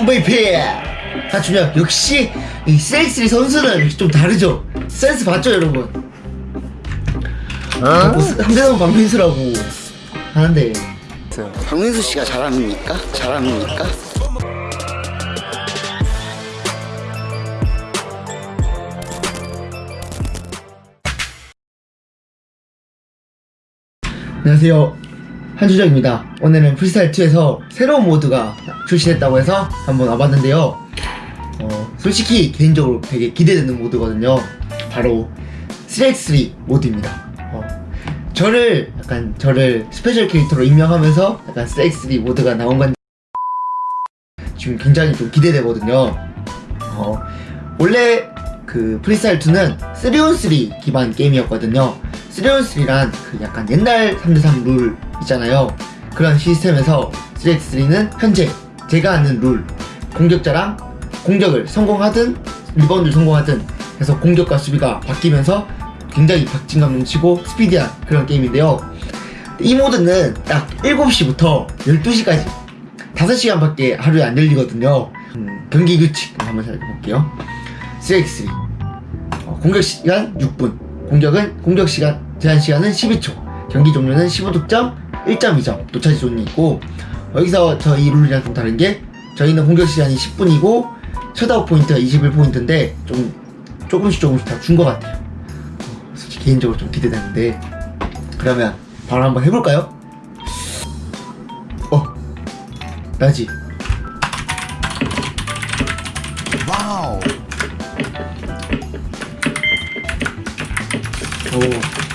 MVP 하준혁 역시 이 셀스리 선수는 좀 다르죠? 센스 봤죠 여러분? 자꾸 상대방 박민수라고 하는데. 박민수 씨가 잘합니까? 잘합니까? 안녕하세요 한준혁입니다. 오늘은 프리스타일2에서 새로운 모드가 출시됐다고 해서 한번 와봤는데요. 어, 솔직히 개인적으로 되게 기대되는 모드거든요. 바로 3x3 모드입니다. 어, 저를 약간 저를 special 캐릭터로 임명하면서 약간 3x3 모드가 나온 건데 지금 굉장히 좀 기대되거든요. 어, 원래 그 프리스타일2는 3on3 기반 게임이었거든요 3on3란 그 약간 옛날 3대3 룰 있잖아요. 그런 시스템에서 3x3는 현재 제가 아는 룰 공격자랑 공격을 성공하든 리바운드를 성공하든 해서 공격과 수비가 바뀌면서 굉장히 박진감 넘치고 스피디한 그런 게임인데요. 이 모드는 딱 7시부터 12시까지 5시간 밖에 하루에 안 열리거든요. 음, 경기 규칙 한번 살펴볼게요. 3x3 어, 공격 시간 6분. 공격은 공격 시간 제한 시간은 12초 경기 종료는 15득점 1.2점 no charge zone이 있고 여기서 저희 룰이랑 좀 다른 게 저희는 공격 시간이 10분이고 셧아웃 포인트가 21포인트인데 좀 조금씩 조금씩 다 준 것 같아요. 어, 솔직히 개인적으로 좀 기대되는데. 그러면 바로 한번 해볼까요? 어 나지? wow. 오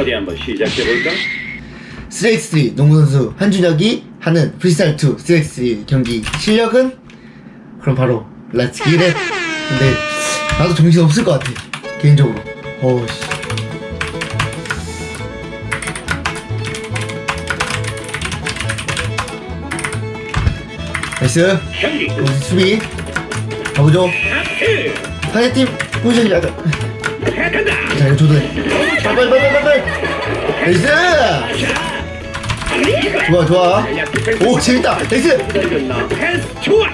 어디 한번 시작해볼까? 3x3 농구선수 한준혁이 하는 프리스타일2 3x3 경기 실력은? 그럼 바로 let's get it 근데 나도 정신 없을 것 같아 개인적으로. 어우씨. 나이스. 어, 수비 가보죠. 상대팀 포지션이 약간 잘 조대 빨빨 빨빨 빨빨 나이스! 좋아 좋아. 오 재밌다. 나이스! 좋아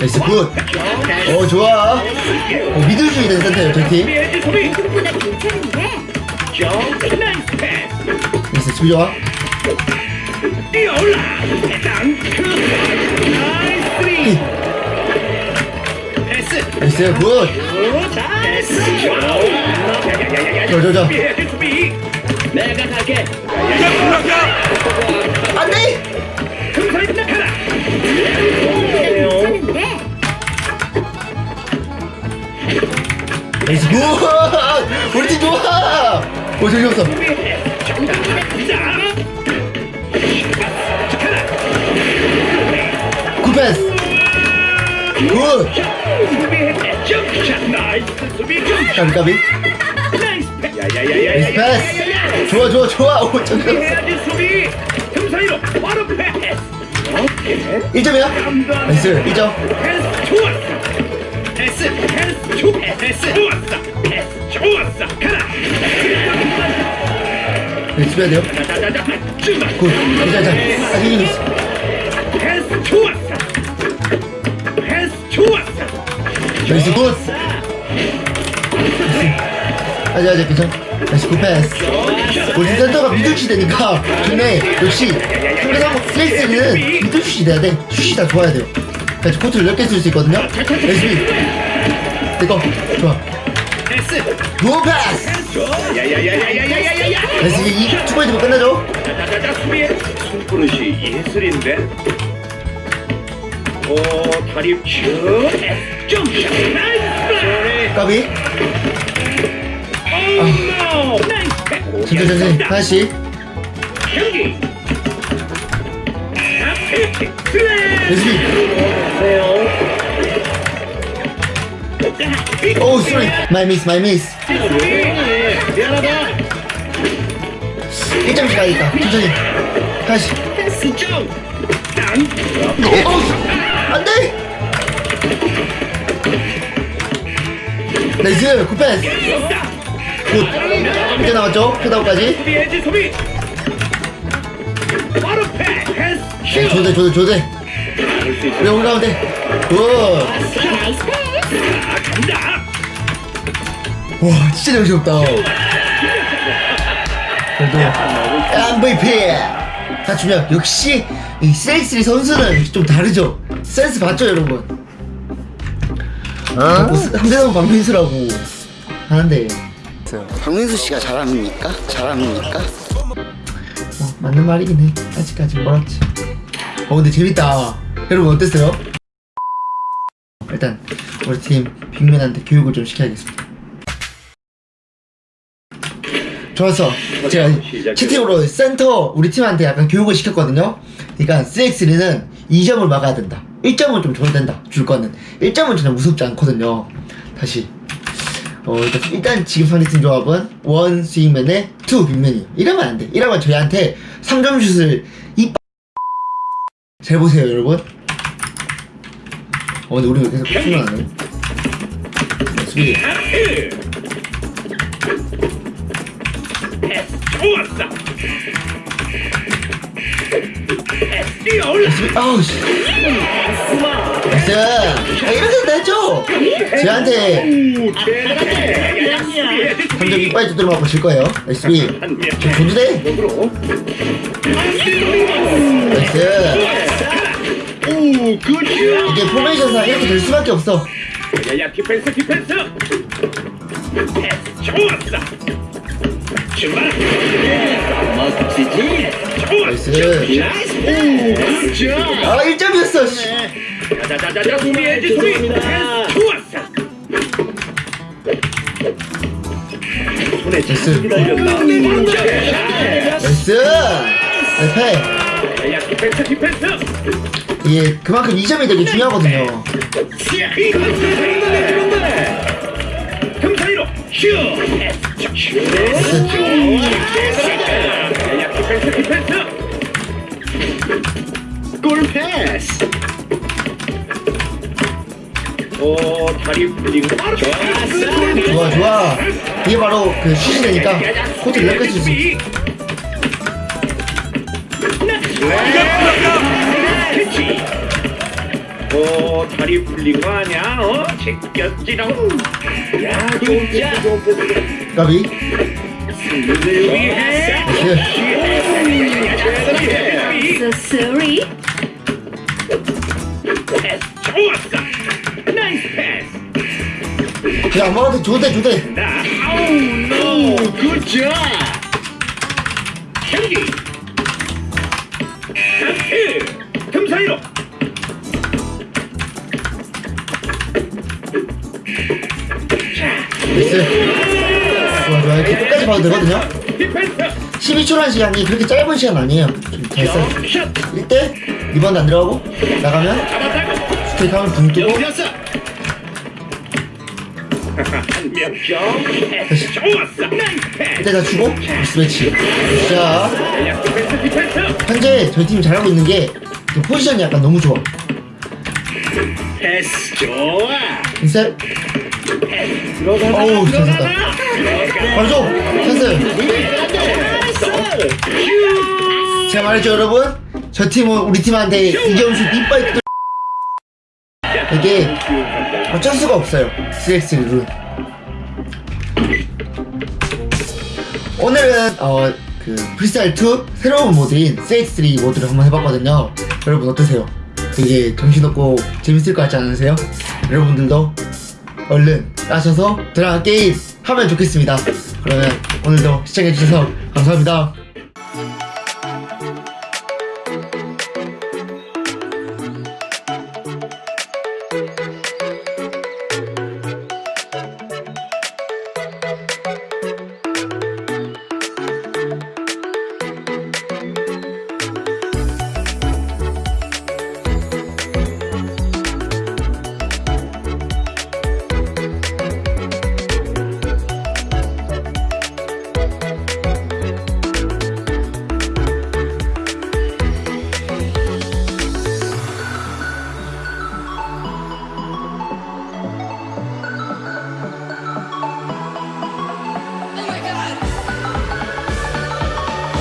에이스, 굿어 좋아. 어, 믿을 수 있는 상태예요 저팀. 나이스 좋아. 뛰어올라 땅 글쎄요 굿! 저저저 내가 갈게 안돼! 금사리 나카라 괜찮은데? nice good! 우리 팀 좋아! 오 저기 없어 good pass good! 장갑이? nice pass 좋아 좋아 좋아 오 잠깐 오케이 1점이야 nice 2점 패스 패스 좋았어 패스 좋았어 패스 좋았어 가라 네, 집어야 돼요 굿 자자 아직 이겼어 패스 좋았어 Merci beaucoup. 아자 아자 그죠? 다시 구패스 골든센터가 미들 시대니까 좋네 역시 그래서 스레이스는 미들 슛이 돼야 돼 슛이 다 좋아야 돼요 그래서 코트를 넓게 쓸 수 있거든요 레시피 됐고 좋아 무어 패스 레시피 이2포인트면 끝나죠 손그릇이 예술인데 오 다리 쭉. 나이스 까비. 오노 나이스. 천천히 천천히 하나씩 경기. nice 미 오우 sorry my miss my miss 미안하다. 1점씩 가야겠다. 천천히. 점 어우 안돼! nice good pass. good. 이제 나왔죠? 패스 네, 조대 조대 조대. 우리 올라가운데 굿와 아 간다 진짜 정신없다. MVP. 다 주면 역시 이 세익스리 선수는 좀 다르죠 센스 봤죠 여러분? 자꾸 상대방 방민수라고 하는데. 박민수 씨가 잘합니까? 잘합니까? 뭐 맞는 말이긴 해. 아직까지 멀었지. 어 근데 재밌다. 여러분 어땠어요? 일단 우리 팀 big man한테 교육을 좀 시켜야겠습니다. 좋았어. 제가 채팅으로 센터 우리 팀한테 약간 교육을 시켰거든요. 그러니까 3x3는 2점을 막아야 된다 1점은 좀 줘도 된다 줄 거는 1점은 전혀 무섭지 않거든요 다시 어, 일단, 일단 지금 상대팀 조합은 one swingman에 two big man이 이러면 안 돼. 이러면 저희한테 3점 슛을 이잘 보세요 여러분. 어 근데 우리 계속 출연하네. 수비. 패스 아우 씨. 나이스. 아, 이렇게 됐죠? 3점 수비 이빨 두드려 맞고 질 거예요. 나이스 수비. 한명 저 조주대. 으로 nice. 오 good shot 이게 포메이션상 이렇게 될 수밖에 없어. 야야 디펜스 디펜스 출발 멋지지 nice. nice 오 아 1점이었어. 씨. 자자자자 수비 패스 좋았어 손에 됐어. nice. 야야 디펜스 디펜스 이게 그만큼 2점이 되게 중요하거든요. 금사이로 슛 슛. 야야 디펜스 디펜스 골 패스 오 다리 풀리고 좋았어 좋아 좋아. 이게 바로 그 슛이 되니까 코트 이렇게 있어. 캐치 오 다리 풀린 거 아니야 어? 제꼈지롱 야 진짜 까비. 승리를 위해 패스. 좋았어 nice 패스. 야 엄마한테 조대 조대. 나 아우 노 굿잡 경기 상트 금사이로. 나이스. 좋아 좋아. 이렇게 끝까지 봐도 되거든요. 디펜스. 12초라는 시간이 그렇게 짧은 시간 아니에요. 써. 샷. 1대 리바운드 안 들어가고 나가면 잡았다고 스테이크 하면 붕 뜨고 열렸어 한명점 패스 좋았어 나이스 패스 이때 다 주고 스매치. 자. 현재 저희 팀이 잘하고 있는 게그 포지션이 약간 너무 좋아. 패스 좋아. 들어가다 어우, 잘. 들어가다 바로 줘. 찬스. 제가 말했죠 여러분? 저 팀은 우리 팀한테 이점수 이빨 뜯 이게 어쩔 수가 없어요. 3x 룰. 오늘은 어 그 프리스타일 2 새로운 모드인 3x3 모드를 한번 해봤거든요. 여러분 어떠세요? 되게 정신없고 재밌을 것 같지 않으세요? 여러분들도 얼른 따셔서 드라마 게임 하면 좋겠습니다. 그러면 오늘도 시청해주셔서 감사합니다